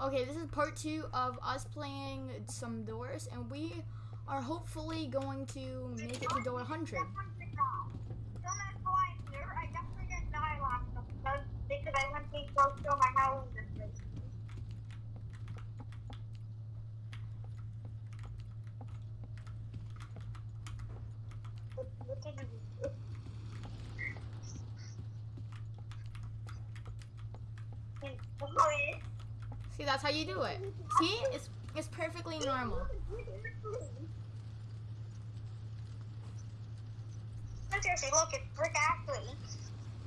Okay, this is part two of us playing some doors, and we are hopefully going to make it to door 100. See, that's how you do it. See, it's it's perfectly normal. Seriously, look, it's Brick Ashley.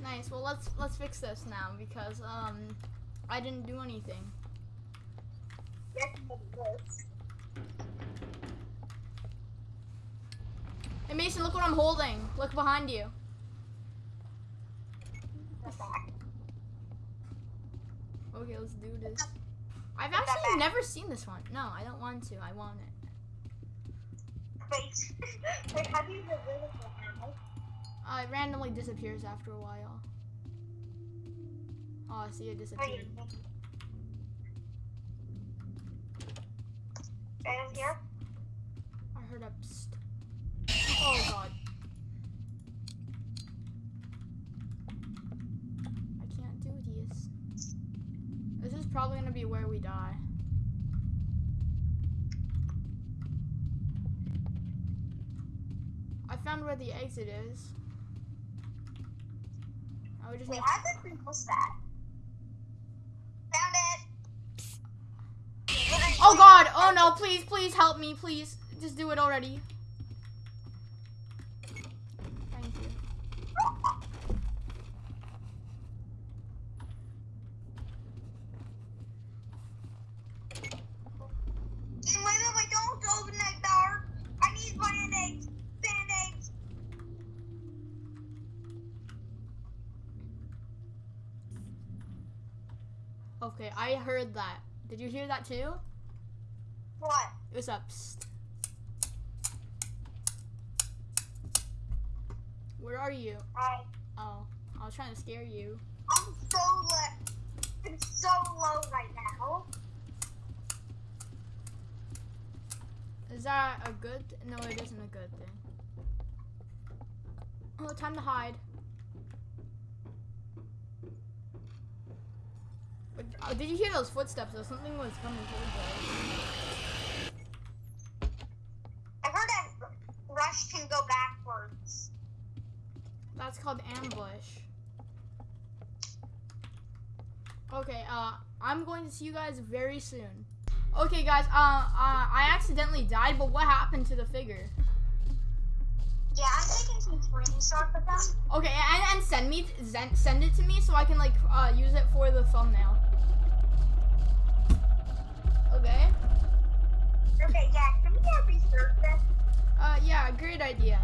Nice. Well, let's let's fix this now because um I didn't do anything. Yes, it is. Hey Mason, look what I'm holding. Look behind you. Okay, let's do this. I've actually never seen this one. No, I don't want to. I want it. Wait, wait, how do you get rid of it? Uh, it randomly disappears after a while. Oh, I see it disappeared. Right here? I heard a psst. Oh god. I can't do this. This is probably gonna be where we die. I found where the exit is. I would just Wait, need how did we miss that? Found it! Oh god! Oh no, please, please help me, please. Just do it already. Thank you. Wait, wait, wait, don't open that door. I need band-aids. Band-aids. Okay, I heard that. Did you hear that too? What? It was up. Where are you? Alright. Oh, I was trying to scare you. I'm so low. I'm so low right now. Is that a good? No, it isn't a good thing. Oh, time to hide. Oh, did you hear those footsteps? Though something was coming towards us. I heard that Rush can go backwards. That's called ambush. Okay, uh, I'm going to see you guys very soon. Okay, guys, uh, uh, I accidentally died, but what happened to the figure? Yeah, I'm taking some screenshots of them. Okay, and, and send me, send, send it to me so I can like uh, use it for the thumbnail. Okay. Okay, yeah, can we have research this? Uh, yeah, great idea.